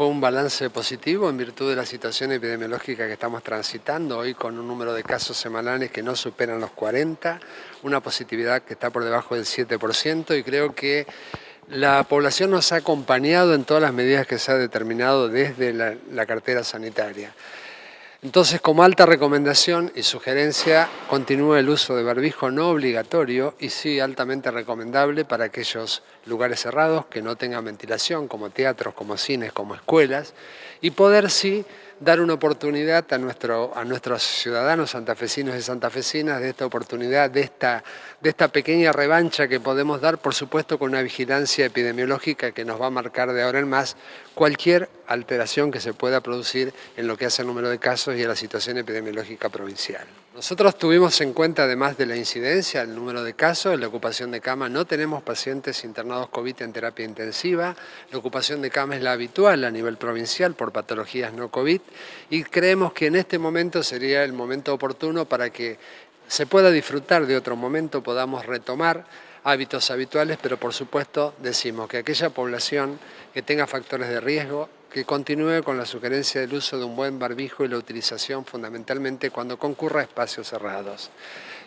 fue un balance positivo en virtud de la situación epidemiológica que estamos transitando, hoy con un número de casos semanales que no superan los 40, una positividad que está por debajo del 7% y creo que la población nos ha acompañado en todas las medidas que se ha determinado desde la, la cartera sanitaria. Entonces, como alta recomendación y sugerencia, continúa el uso de barbijo no obligatorio y sí altamente recomendable para aquellos lugares cerrados que no tengan ventilación, como teatros, como cines, como escuelas, y poder sí dar una oportunidad a, nuestro, a nuestros ciudadanos santafesinos y santafesinas de esta oportunidad, de esta, de esta pequeña revancha que podemos dar, por supuesto con una vigilancia epidemiológica que nos va a marcar de ahora en más cualquier alteración que se pueda producir en lo que hace el número de casos y a la situación epidemiológica provincial. Nosotros tuvimos en cuenta, además de la incidencia, el número de casos, la ocupación de cama, no tenemos pacientes internados COVID en terapia intensiva, la ocupación de cama es la habitual a nivel provincial por patologías no COVID. Y creemos que en este momento sería el momento oportuno para que se pueda disfrutar de otro momento, podamos retomar hábitos habituales, pero por supuesto decimos que aquella población que tenga factores de riesgo, que continúe con la sugerencia del uso de un buen barbijo y la utilización fundamentalmente cuando concurra a espacios cerrados.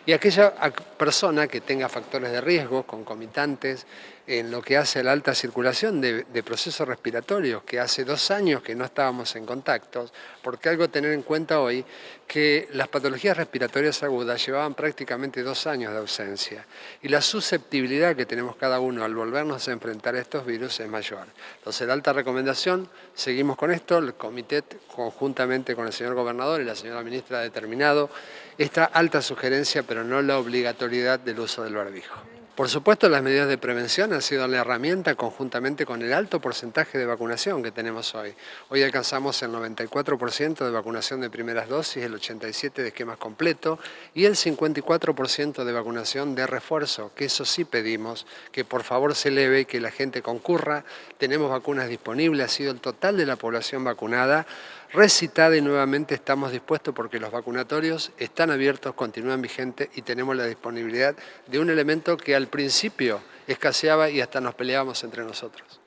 Y aquella persona que tenga factores de riesgo concomitantes en lo que hace la alta circulación de, procesos respiratorios, que hace dos años que no estábamos en contacto, porque algo tener en cuenta hoy, que las patologías respiratorias agudas llevaban prácticamente dos años de ausencia y la susceptibilidad que tenemos cada uno al volvernos a enfrentar a estos virus es mayor. Entonces, la alta recomendación, seguimos con esto, el comité conjuntamente con el señor gobernador y la señora ministra ha determinado esta alta sugerencia, pero no la obligatoriedad del uso del barbijo. Por supuesto, las medidas de prevención han sido la herramienta conjuntamente con el alto porcentaje de vacunación que tenemos hoy. Hoy alcanzamos el 94% de vacunación de primeras dosis, el 87% de esquemas completo y el 54% de vacunación de refuerzo, que eso sí pedimos, que por favor se eleve y que la gente concurra. Tenemos vacunas disponibles, ha sido el total de la población vacunada recitada y nuevamente estamos dispuestos porque los vacunatorios están abiertos, continúan vigentes y tenemos la disponibilidad de un elemento que al principio escaseaba y hasta nos peleábamos entre nosotros.